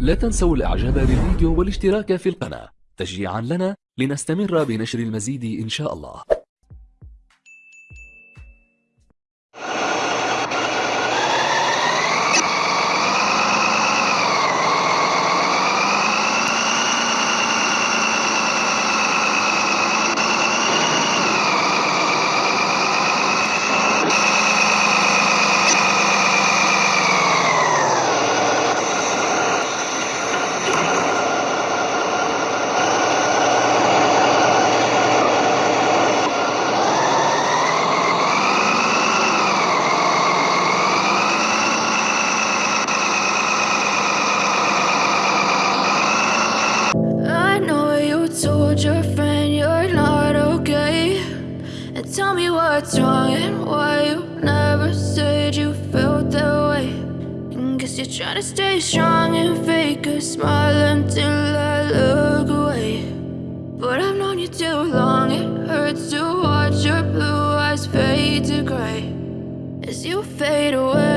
لا تنسوا الإعجاب بالفيديو والاشتراك في القناة. تشجيعا لنا لنستمر بنشر المزيد إن شاء الله. Tell me what's wrong and why you never said you felt that way. And guess you're trying to stay strong and fake a smile until I look away. But I've known you too long, it hurts to watch your blue eyes fade to gray as you fade away.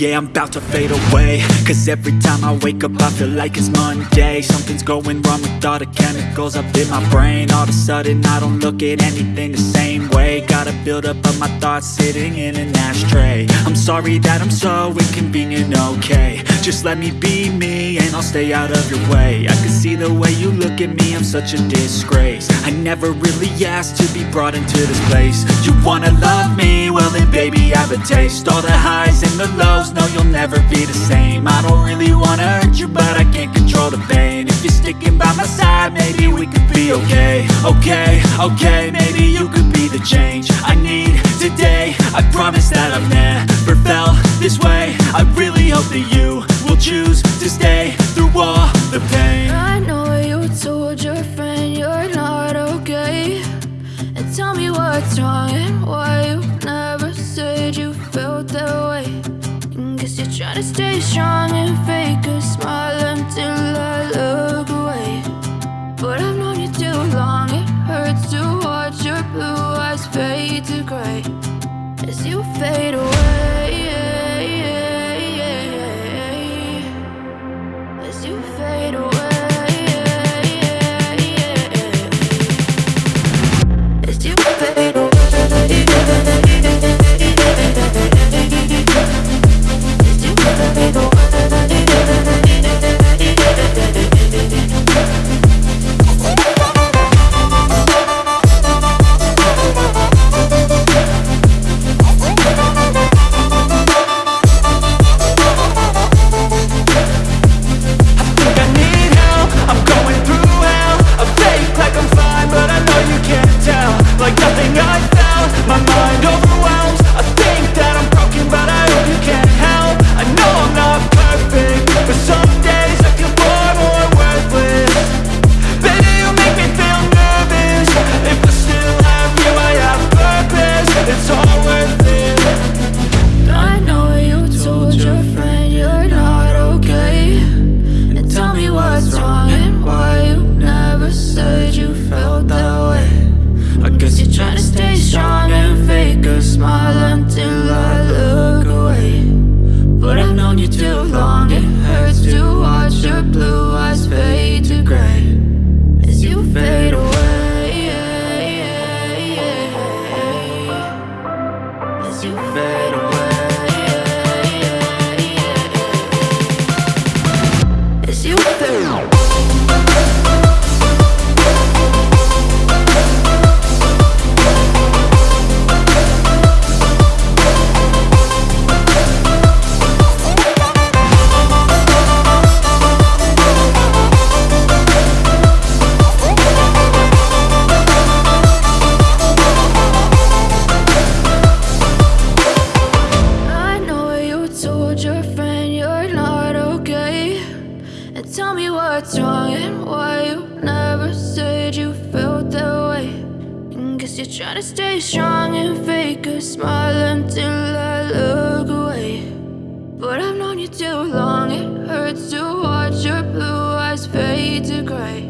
Yeah, I'm about to fade away. Cause every time I wake up I feel like it's Monday. Something's going wrong with all the chemicals up in my brain. All of a sudden I don't look at anything the same way. Gotta build up of my thoughts sitting in an ashtray. I'm sorry that I'm so inconvenient, okay Just let me be me and I'll stay out of your way. I can see the way you look at me, I'm such a disgrace. I never really asked to be brought into this place. You wanna love me? Well then baby I have a taste. All the highs and the lows, no you'll never be the same. I don't really wanna hurt you but I can't control the pain. If you're sticking by my side, maybe we could be okay. Okay, okay, maybe you could be the change tell me what's wrong and why you never said you felt that way. And guess you're trying to stay strong and fake a smile until I look away. As you you're to stay strong and fake a smile until I look away. But I've known you too long, it hurts to watch your blue eyes fade to gray